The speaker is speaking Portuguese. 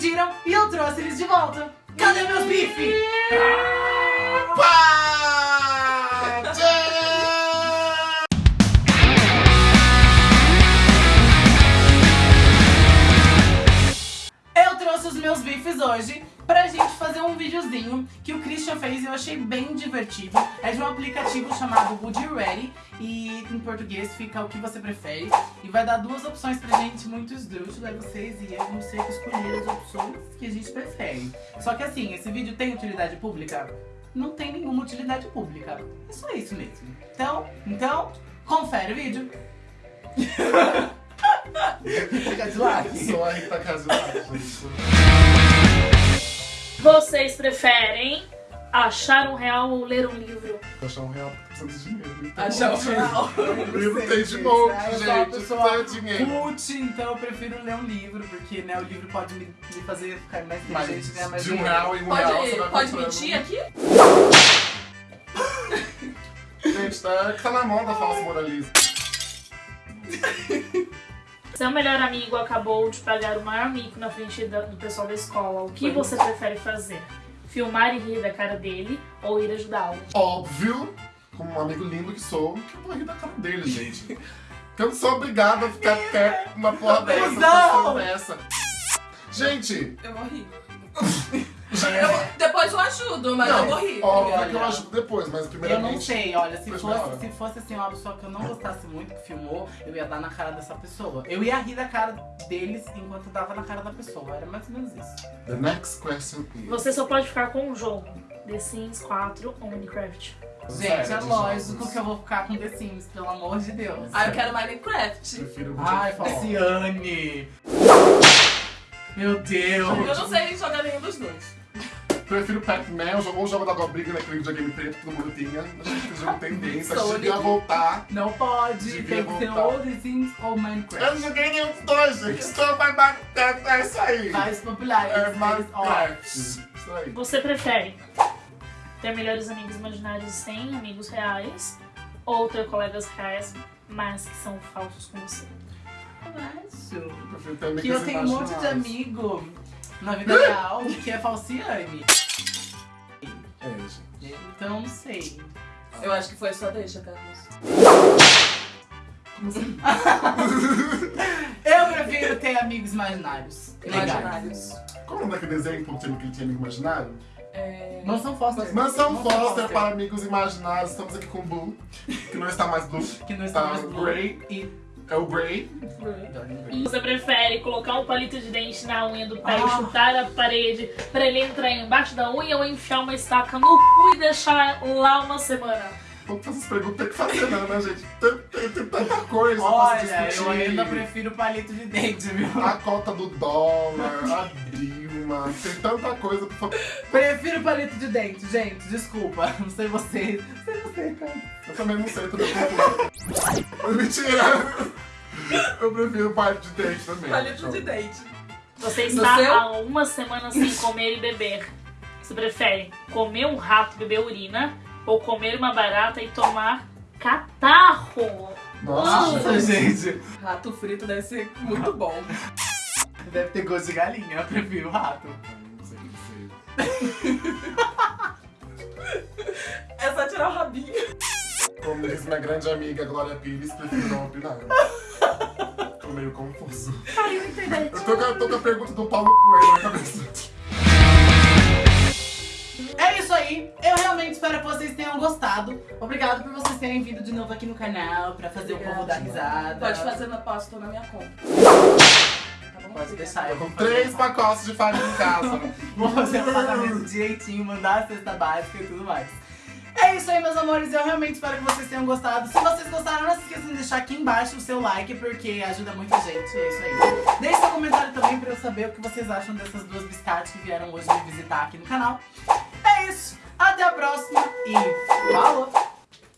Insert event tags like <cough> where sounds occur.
pediram e eu trouxe eles de volta. Cadê meus bife? Eu trouxe os meus bifes hoje pra gente fazer um videozinho que o Christian fez e eu achei bem divertido. É de um aplicativo chamado Would You Ready e em português fica o que você prefere. E vai dar duas opções pra gente muito esdrúxulo, aí vocês e eu vamos ter que escolher as opções que a gente prefere. Só que assim, esse vídeo tem utilidade pública? Não tem nenhuma utilidade pública. É só isso mesmo. Então, então, confere o vídeo. <laughs> Fica de like. Sou a Rita Casual. <laughs> Vocês preferem achar um real ou ler um livro? Achar um real porque precisa de dinheiro. Então, Achar um real. O <laughs> livro tem de sou uma gente. pessoa dinheiro. Cult, então eu prefiro ler um livro, porque né, o livro pode me, me fazer ficar mais inteligente e ganhar mais Mas de um real em um real você Pode, vai pode comprando. mentir aqui? <laughs> Gente, tá, tá na moda falso moralismo. Seu melhor amigo acabou de pagar o maior mico na frente da- do pessoal da escola. O que você prefere fazer? Filmar e rir da cara dele ou ir ajudá-lo? Óbvio, como um amigo lindo que sou, que eu vou rir da cara dele, gente. Que <laughs> eu não sou obrigado a ficar até uma porra dessa, Não! dessa. Gente, Eu vou rir. <laughs> Eu, depois eu ajudo, mas eu vou rir. óbvio Olha, que eu ajudo depois, mas Eu primeiramente... não sei, olha, se hora. fosse, se fosse assim uma pessoa que eu não gostasse muito que filmou, eu ia dar na cara dessa pessoa. Eu ia rir da cara deles enquanto eu dava na cara da pessoa. Era mais ou menos isso. The next question is... Você só pode ficar com um jogo. The Sims 4 ou Minecraft. Gente, é de lógico jogos. que eu vou ficar com The Sims, pelo amor de Deus. Ah, eu quero Minecraft. Prefiro Ai, Good Fall. Falciane! Meu Deus! Eu não sei jogar. Prefiro Pac-Man ou o jogo da Gobriga naquele videogame preto que todo mundo tinha. Acho que jogo tendência, acho que devia voltar. Não pode, Devia tem que ser voltar. ou The Sims ou Eu Minecraft. não joguei nenhum dos dois, gente. Estou mais bacana, é isso aí. Mais populares. É Minecraft. Isso aí. Você prefere ter melhores amigos imaginários sem amigos reais ou ter colegas reais, mas que são falsos com você? ó, acho. Prefiro ter amigos Que eu tenho um monte de amigo na vida real que é Falciane. É, gente. Então não sei. Eu acho que foi só deixa, Carlos. <laughs> Eu prefiro ter amigos imaginários. Imaginários. Qual é o daquele desenho que ele tinha amigo imaginário? É... Mansão Foster. Mansão Foster para amigos imaginários. Estamos aqui com o Blue, que não está mais Blue. Que não está Tá, mais blue. Grey. E... É o Grey. Você prefere colocar um palito de dente na unha do pé Ah. e chutar a parede pra ele entrar embaixo da unha ou enfiar uma estaca no cu e deixar lá uma semana? Fazer essas perguntas, tem que fazer não, né, gente? Tem, tem- tem tanta coisa pra Olha, se discutir. eu ainda prefiro palito de dente, viu? A cota do dólar, a Dilma, tem tanta coisa pra fazer. Prefiro palito de dente, gente. Desculpa. <laughs> Não sei vocês. Não sei você, cara. Eu também não sei, tudo bem. Mentira! Eu prefiro parte de dente também. Palito de dente. Você está seu? há uma semana sem <laughs> comer e beber. Você prefere comer um rato e beber urina ou comer uma barata e tomar catarro? Nossa, Nossa, gente. Rato frito deve ser muito bom. Deve ter gosto de galinha. Eu prefiro rato. Não sei, não sei. É só tirar o rabinho. Como diz minha grande amiga Glória Pires, prefiro não opinar. Tô meio confuso. Caiu internet. Eu tô, com a- tô com a pergunta do Paulo Coelho na cabeça. É isso aí. Eu realmente espero que vocês tenham gostado. Obrigado por vocês terem vindo de novo aqui no canal pra fazer o povo dar risada. Pode fazer na pasta na minha conta. Pode deixar. Eu vou fazer três pacotes de farinha em casa. <laughs> Vou fazer o pagamento direitinho, mandar a cesta básica e tudo mais. É isso aí, meus amores. Eu realmente espero que vocês tenham gostado. Se vocês gostaram, não se esqueçam de deixar aqui embaixo o seu like, porque ajuda muita gente. É isso aí. Deixe seu comentário também pra eu saber o que vocês acham dessas duas biscates que vieram hoje me visitar aqui no canal. É isso. Até a próxima e falou!